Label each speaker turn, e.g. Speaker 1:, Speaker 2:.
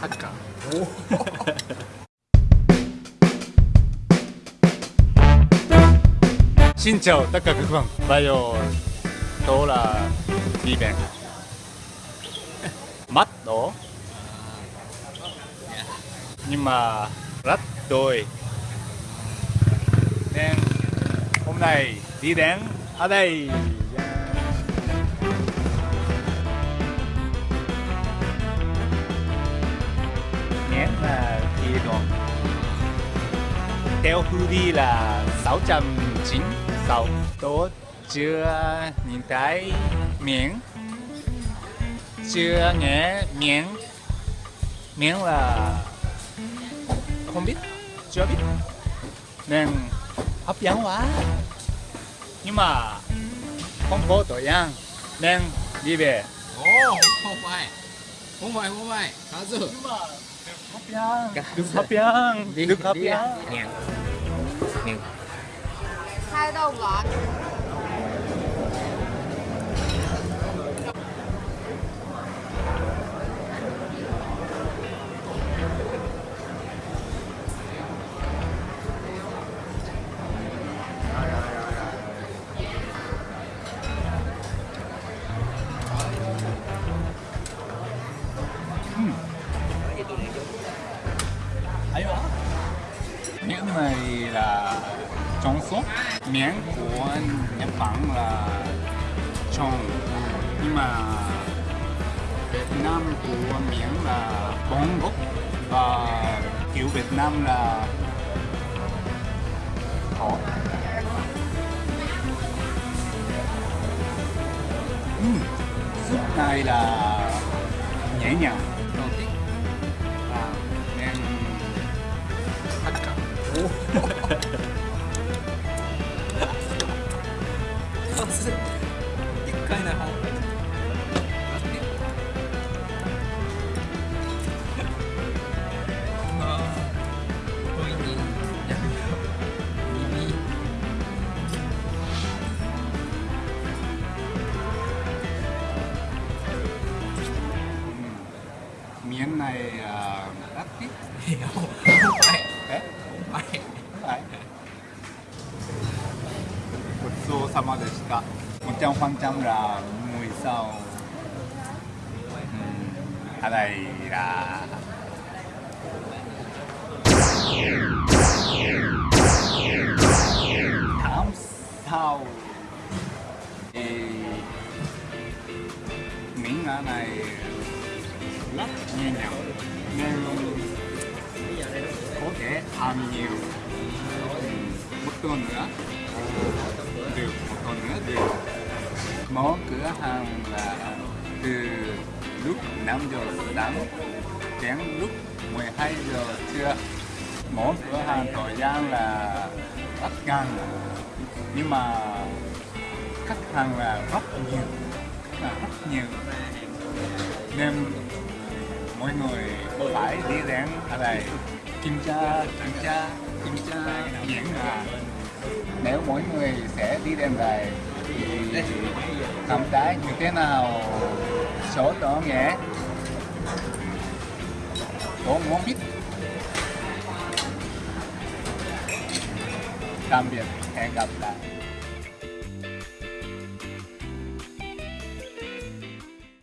Speaker 1: Hakka. Xin chào tất cả các bạn. Bây giờ tôi là đi bệnh. Mắt đỏ. Nhưng mà rất đôi. Nên hôm nay đi đến ở đây. Đi đường theo hướng đi là 696 tôi chưa nhìn thấy miếng. Chưa nghe miếng. Miếng là không biết chưa biết. Nên hấp dẫn quá. Nhưng mà không có tội gian nên đi về.
Speaker 2: Ồ, không phải không phải, không phải. Khá
Speaker 1: nhưng mà hấp dẫn được hấp dẫn được hấp dẫn
Speaker 2: Ngàn
Speaker 1: ấy đó miếng này là trong sốt miếng của Nhật Bản là trong nhưng mà Việt Nam của miếng là bóng gốc. Và kiểu Việt Nam là thỏ. Ừm, súp này là nhẹ nhàng. Uh, rất thích
Speaker 2: Hiểu Không phải.
Speaker 1: Đấy
Speaker 2: Không phải.
Speaker 1: Không phải. ごちそうさまでしたもちゃんファンちゃんら mùi sao Ừm, ở đây là thảm sao thì miếng ở này rất nhẹ nhàng nên có thể ăn nhiều một tuần nữa được một tuần nữa thì mở cửa hàng là từ lúc 5 giờ sáng đến lúc 12 giờ trưa. Mở cửa hàng thời gian là rất ngắn nhưng mà khách hàng là rất nhiều là rất nhiều. Nên mọi người phải đi đến ở đây kiểm tra kiểm tra kiểm tra diễn hàng mỗi người sẽ đi đến đây thì cảm thấy như thế nào, số đó nhé. Tôi muốn biết? Tạm biệt, hẹn gặp lại.